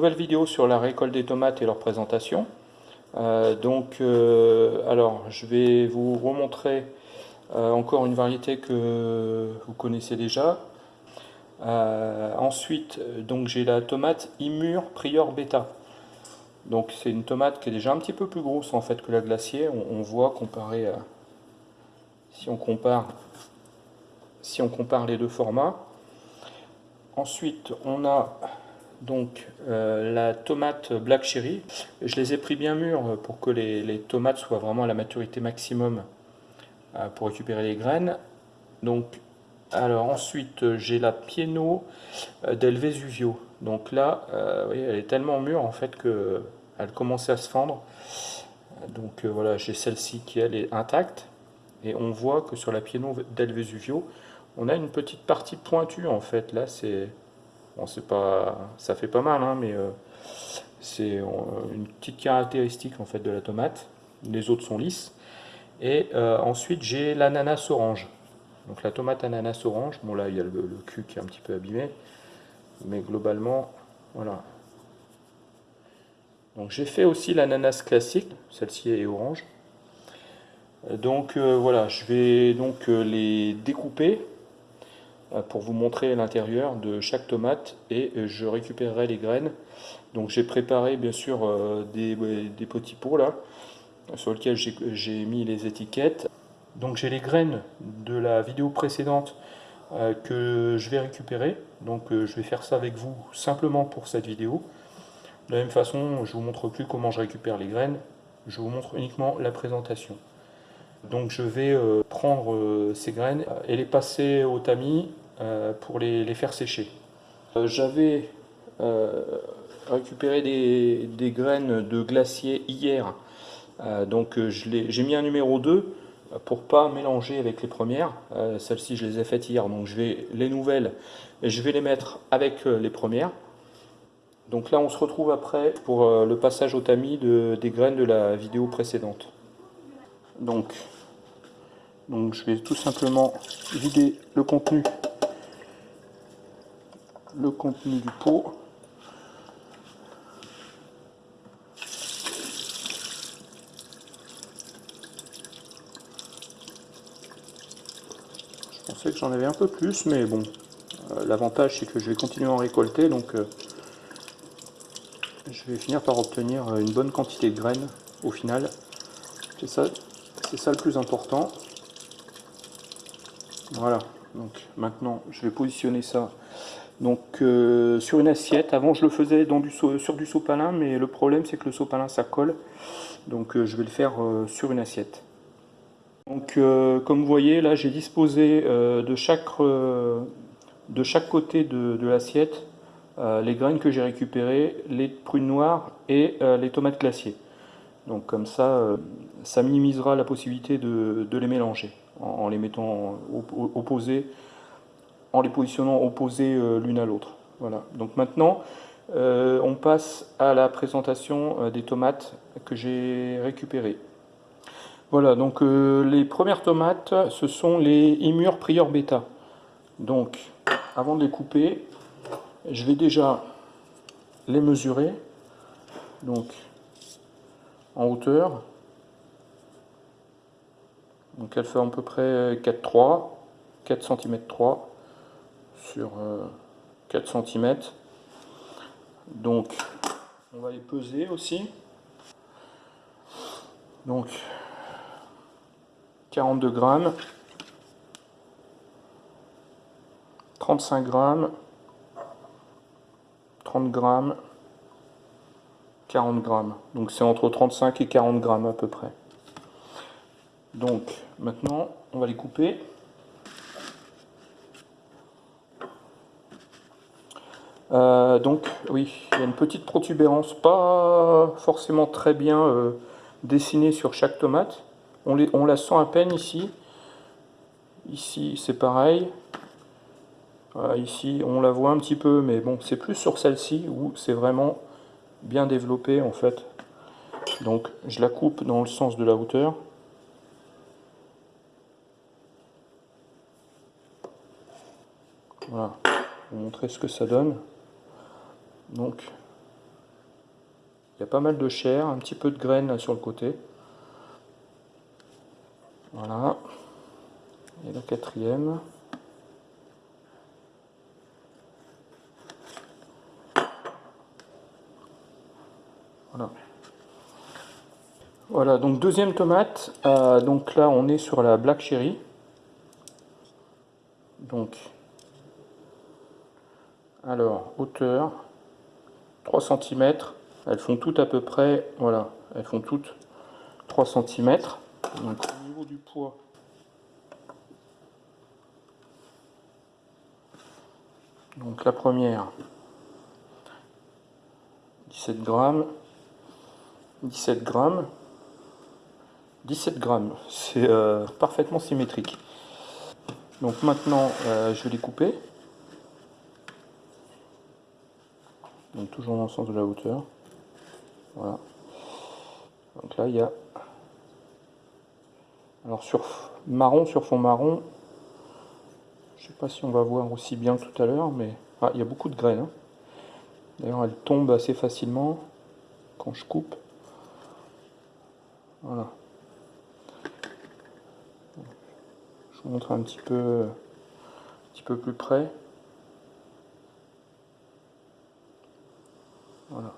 Nouvelle vidéo sur la récolte des tomates et leur présentation. Euh, donc, euh, alors, je vais vous remontrer euh, encore une variété que vous connaissez déjà. ensuite, donc j'ai la tomate Imur Prior Beta. Donc c'est une tomate qui est déjà un petit peu plus grosse en fait que la glacier. On, voit comparé à, si on compare si on compare les deux formats. Ensuite, on a donc euh, la tomate Black Cherry. Je les ai pris bien mûres pour que les, tomates soient vraiment à la maturité maximum euh, pour récupérer les graines. Donc, alors ensuite j'ai la Pieno euh, del Vesuvio. Donc là, elle est tellement mûre en fait que elle commençait à se fendre. Donc voilà, j'ai celle-ci qui elle est intacte. Et on voit que sur la Pieno del Vesuvio, on a une petite partie pointue en fait. Là, c'est c'est pas, ça fait pas mal, hein, mais euh, c'est euh, une petite caractéristique en fait de la tomate. Les autres sont lisses. Et euh, ensuite, j'ai l'ananas orange. Donc la tomate ananas orange. Bon là, il y a le, cul qui est un petit peu abîmé, mais globalement, voilà. Donc j'ai fait aussi l'ananas classique. Celle-ci est orange. Donc voilà, je vais donc les découper pour vous montrer l'intérieur de chaque tomate et euh, je récupérerai les graines. Donc j'ai préparé bien sûr euh, des, petits pots là sur lesquels j'ai mis les étiquettes. Donc j'ai les graines de la vidéo précédente que je vais récupérer. Donc je vais faire ça avec vous simplement pour cette vidéo. De la même façon, je ne vous montre plus comment je récupère les graines, je vous montre uniquement la présentation. Donc je vais prendre ces graines et les passer au tamis euh, pour les, faire sécher. Euh, j'avais euh, récupéré des, graines de glacier hier, donc j'ai mis un numéro 2 pour pas mélanger avec les premières. Celles-ci, je les ai faites hier, donc je vais les nouvelles je vais les mettre avec les premières. Donc là, on se retrouve après pour le passage au tamis de, des graines de la vidéo précédente. Donc, donc je vais tout simplement vider le contenu le contenu du pot. Je pensais que j'en avais un peu plus, mais bon, euh, l'avantage c'est que je vais continuer à en récolter, donc euh, je vais finir par obtenir euh, une bonne quantité de graines au final. C'est ça, c'est ça le plus important. Voilà, donc maintenant je vais positionner ça donc euh, sur une assiette, avant je le faisais sur du sopalin, mais le problème c'est que le sopalin ça colle. Donc euh, je vais le faire euh, sur une assiette. Donc comme vous voyez là j'ai disposé de, chaque, côté de, l'assiette les graines que j'ai récupérées, les prunes noires et les tomates glacées. Donc comme ça, ça minimisera la possibilité de, les mélanger en, les mettant opposés en les positionnant opposés euh, l'une à l'autre. Voilà. Donc maintenant, euh, on passe à la présentation euh, des tomates que j'ai récupérées. Voilà, donc les premières tomates, ce sont les Imur Prior Beta. Donc, avant de les couper, je vais déjà les mesurer. Donc, en hauteur. Donc, elle fait à peu près 4,3, 4 cm 3 sur 4 euh, cm. Donc, on va les peser aussi. Donc, 42 grammes, 35 grammes, 30 grammes, 40 grammes. Donc c'est entre 35 et 40 grammes à peu près. Donc maintenant, on va les couper. Euh, donc oui, il y a une petite protubérance, pas forcément très bien euh, dessinée sur chaque tomate. On, les, on, la sent à peine ici. Ici c'est pareil. ici on la voit un petit peu, mais bon, c'est plus sur celle-ci où c'est vraiment bien développé en fait. Donc je la coupe dans le sens de la hauteur. Voilà, pour montrer ce que ça donne. Donc, Il y a pas mal de chair, un petit peu de graines sur le côté. Voilà. Et la quatrième. Voilà. Voilà, donc deuxième tomate. Euh, donc là, on est sur la Black Cherry. Donc, alors, hauteur, 3 cm. Elles font toutes à peu près, voilà, elles font toutes 3 cm. Donc au niveau du poids, donc la première, 17 grammes, 17 grammes, 17 grammes, c'est euh, parfaitement symétrique. Donc maintenant, euh, je vais les couper. Toujours dans le sens de la hauteur. Voilà. Donc là, il y a... Alors sur marron, sur fond marron, je sais pas si on va voir aussi bien tout à l'heure, mais ah, il y a beaucoup de graines. Hein. D'ailleurs, elles tombent assez facilement quand je coupe. Voilà. Je vous montre un petit peu, un petit peu plus près. Voilà.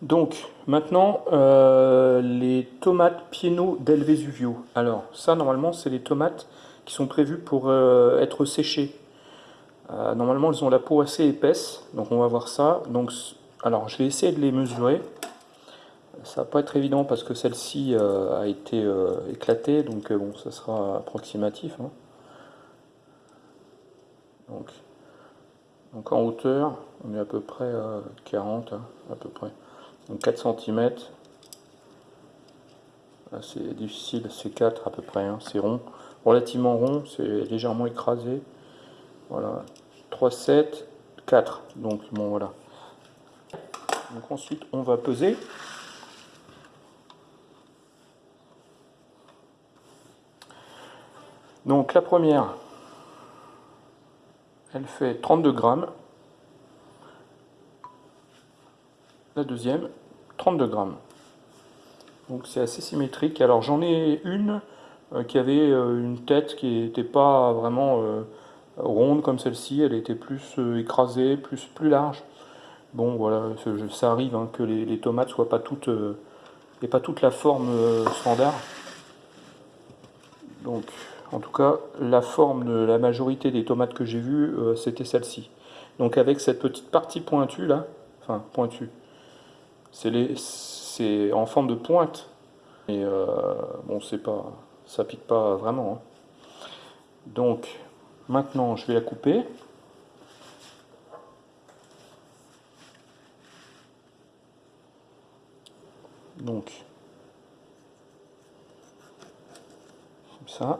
Donc, maintenant, euh, les tomates Pieno del Vesuvio. Alors, ça, normalement, c'est les tomates qui sont prévues pour euh, être séchées. Euh, normalement, elles ont la peau assez épaisse, donc on va voir ça. Donc, alors, je vais essayer de les mesurer. Ça va pas être évident parce que celle-ci a été éclatée, donc bon, ça sera approximatif. Hein. Donc, donc en hauteur, on est à peu près à 40, hein, à peu près. Donc 4 cm. C'est difficile, c'est 4 à peu près, hein, c'est rond. Relativement rond, c'est légèrement écrasé. Voilà. 3, 7, 4. Donc bon voilà. Donc ensuite on va peser. Donc la première, elle fait 32 grammes. La deuxième, 32 grammes. Donc c'est assez symétrique. Alors j'en ai une euh, qui avait euh, une tête qui n'était pas vraiment euh, ronde comme celle-ci. Elle était plus écrasée, plus, plus large. Bon voilà, ça arrive hein, que les, tomates soient pas toutes et pas toute la forme standard. Donc en tout cas, la forme de la majorité des tomates que j'ai vues, euh, c'était celle-ci. Donc avec cette petite partie pointue là, enfin pointue, c'est en forme de pointe. Et euh, bon, c'est pas, ça pique pas vraiment. Hein. Donc maintenant, je vais la couper. Donc, ça.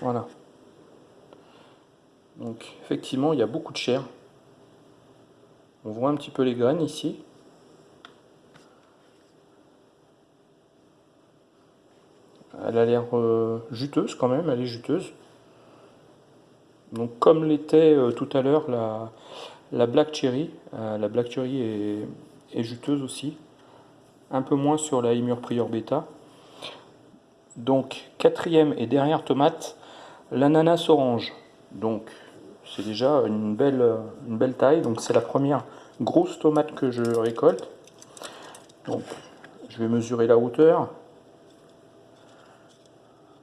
Voilà. Donc effectivement, il y a beaucoup de chair. On voit un petit peu les graines ici. Elle a l'air euh, juteuse quand même, elle est juteuse. Donc comme l'était euh, tout à l'heure la, la, Black Cherry, euh, la Black Cherry est, juteuse aussi. Un peu moins sur la Imur Prior Beta. Donc quatrième et dernière tomate, L'ananas orange, donc c'est déjà une belle, taille. Donc c'est la première grosse tomate que je récolte. Donc je vais mesurer la hauteur.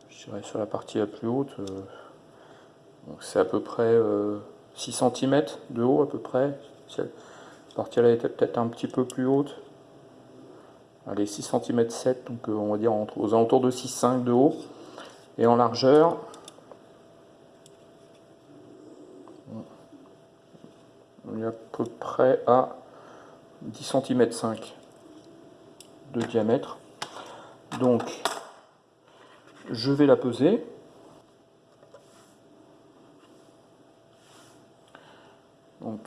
Je dirais sur la partie la plus haute. Euh, c'est à peu près 6 euh, cm de haut à peu près. Cette partie-là était peut-être un petit peu plus haute. Allez, 6 cm 7, donc euh, on va dire aux alentours de 6,5 de haut. Et en largeur, on est à peu près à 10 cm 5 de diamètre. Donc, je vais la peser. Donc,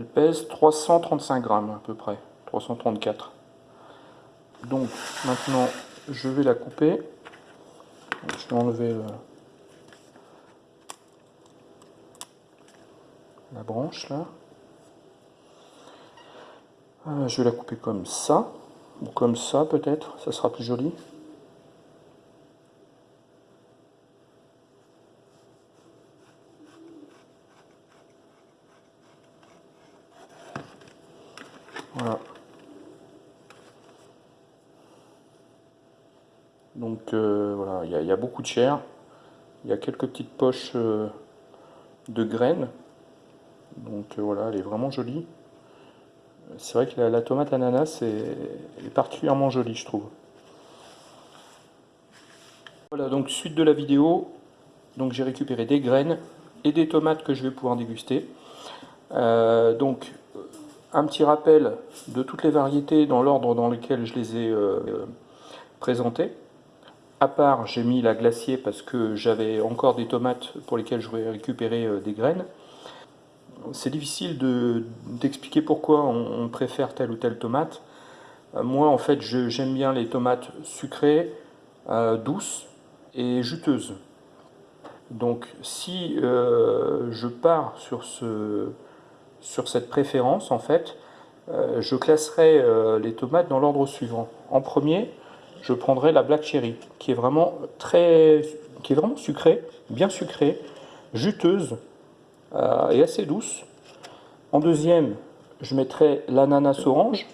Elle pèse 335 grammes à peu près, 334. Donc maintenant, je vais la couper. Je vais enlever la branche là. Euh, je vais la couper comme ça, ou comme ça peut-être, ça sera plus joli. Donc euh, voilà, il y, a beaucoup de chair. Il y a quelques petites poches euh, de graines. Donc voilà, elle est vraiment jolie. C'est vrai que la, tomate ananas est, particulièrement jolie, je trouve. Voilà, donc suite de la vidéo, donc j'ai récupéré des graines et des tomates que je vais pouvoir déguster. Euh, donc, un petit rappel de toutes les variétés dans l'ordre dans lequel je les ai euh, présentées. À part, j'ai mis la glacier parce que j'avais encore des tomates pour lesquelles j'aurais récupéré euh, des graines c'est difficile d'expliquer pourquoi on, préfère telle ou telle tomate. Euh, moi, en fait, j'aime bien les tomates sucrées, douces et juteuses. Donc, si je pars sur, ce, sur cette préférence, en fait, je classerai les tomates dans l'ordre suivant. En premier, je prendrai la Black Cherry, qui est vraiment très, qui vraiment sucrée, bien sucrée, juteuse, euh, et assez douce. En deuxième, je mettrai l'ananas orange.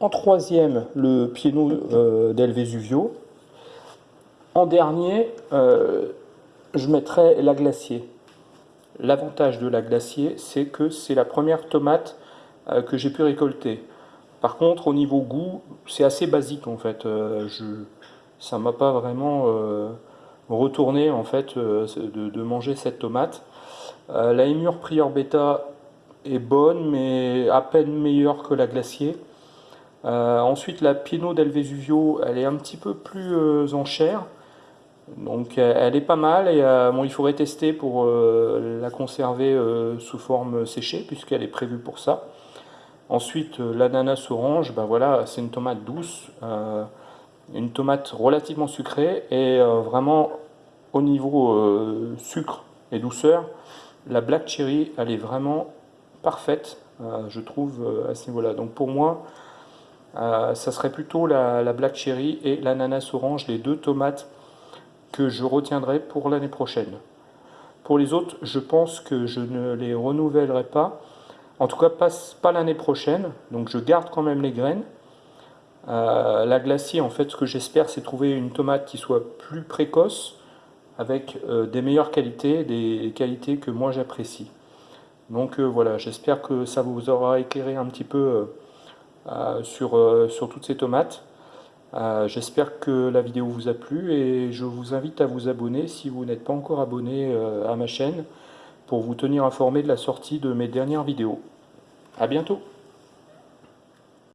En troisième, le piano euh, del Vesuvio. En dernier, euh, je mettrai la glacier. L'avantage de la glacier, c'est que c'est la première tomate que j'ai pu récolter. Par contre, au niveau goût, c'est assez basique en fait. je, ça m'a pas vraiment retourner en fait euh, de, manger cette tomate. Euh, la émure Prior Beta est bonne mais à peine meilleure que la glacier. Euh, ensuite la Pieno del Vesuvio elle est un petit peu plus en chair. Donc elle est pas mal et bon, il faudrait tester pour la conserver sous forme séchée puisqu'elle est prévue pour ça. Ensuite l'ananas orange, ben voilà, c'est une tomate douce une tomate relativement sucrée et euh, vraiment au niveau euh, sucre et douceur, la Black Cherry, elle est vraiment parfaite, euh, je trouve, à ce niveau-là. Donc pour moi, ça serait plutôt la, Black Cherry et l'ananas orange, les deux tomates que je retiendrai pour l'année prochaine. Pour les autres, je pense que je ne les renouvellerai pas, en tout cas pas, l'année prochaine, donc je garde quand même les graines, euh, la glacier, en fait, ce que j'espère, c'est trouver une tomate qui soit plus précoce, avec euh, des meilleures qualités, des qualités que moi j'apprécie. Donc euh, voilà, j'espère que ça vous aura éclairé un petit peu sur toutes ces tomates. J'espère que la vidéo vous a plu et je vous invite à vous abonner si vous n'êtes pas encore abonné à ma chaîne pour vous tenir informé de la sortie de mes dernières vidéos. A bientôt